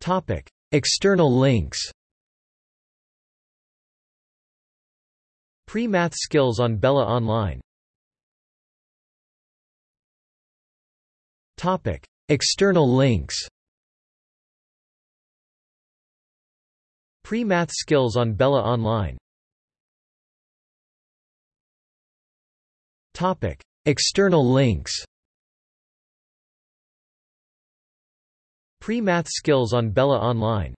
Topic: External links. Pre-math skills on Bella Online. Topic: External links. Pre-math skills on Bella Online. Topic: External links. Pre-math skills on Bella Online